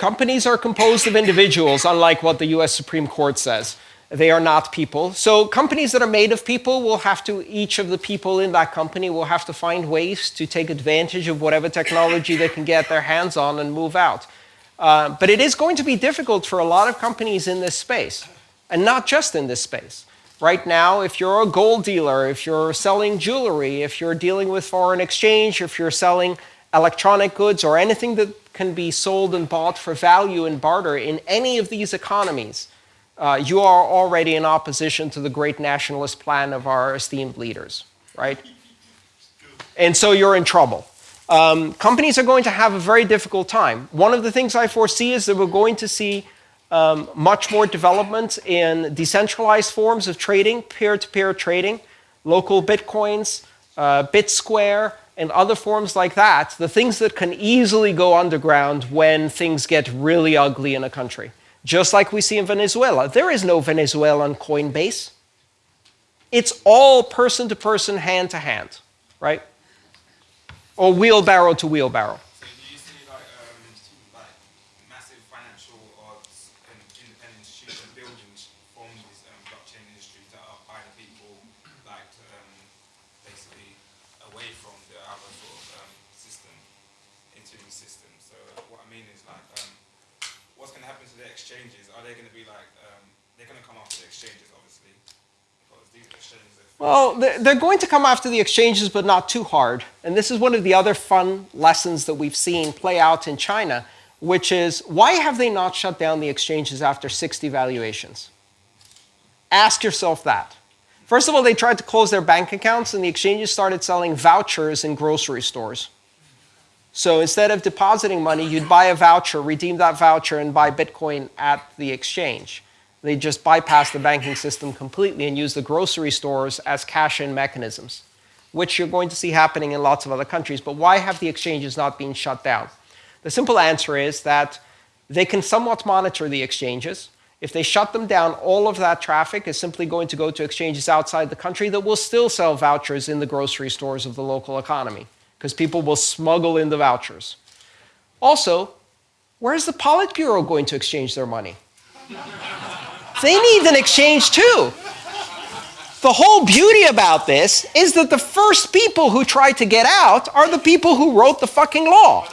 companies are composed of individuals, unlike what the US Supreme Court says. They are not people. So companies that are made of people will have to, each of the people in that company will have to find ways to take advantage of whatever technology they can get their hands on and move out. Uh, but it is going to be difficult for a lot of companies in this space, and not just in this space. Right now, if you're a gold dealer, if you're selling jewelry, if you're dealing with foreign exchange, if you're selling electronic goods or anything that can be sold and bought for value and barter in any of these economies, uh, you are already in opposition to the great nationalist plan of our esteemed leaders, right? And so you're in trouble. Um, companies are going to have a very difficult time. One of the things I foresee is that we're going to see um, much more development in decentralized forms of trading, peer-to-peer -peer trading, LocalBitcoins, uh, BitSquare, and other forms like that, the things that can easily go underground when things get really ugly in a country. Just like we see in Venezuela. There is no Venezuelan Coinbase. It's all person to person, hand to hand, right? Or wheelbarrow to wheelbarrow. So do you see like, um, like massive financial or independent institutions building from this um, blockchain industry that are by the people, like um, basically away from the other sort of um, system into the system? So what I mean is like, um, what's going to happen to the exchanges? Are they going to be like, um, they're going to come after the exchanges, obviously, these well, they're going to come after the exchanges, but not too hard. And this is one of the other fun lessons that we've seen play out in China, which is why have they not shut down the exchanges after 60 valuations? Ask yourself that. First of all, they tried to close their bank accounts, and the exchanges started selling vouchers in grocery stores. So instead of depositing money, you'd buy a voucher, redeem that voucher, and buy Bitcoin at the exchange. They just bypass the banking system completely and use the grocery stores as cash-in mechanisms, which you're going to see happening in lots of other countries. But why have the exchanges not been shut down? The simple answer is that they can somewhat monitor the exchanges. If they shut them down, all of that traffic is simply going to go to exchanges outside the country that will still sell vouchers in the grocery stores of the local economy, because people will smuggle in the vouchers. Also, where's the Politburo going to exchange their money? They need an exchange too. The whole beauty about this is that the first people who try to get out are the people who wrote the fucking law.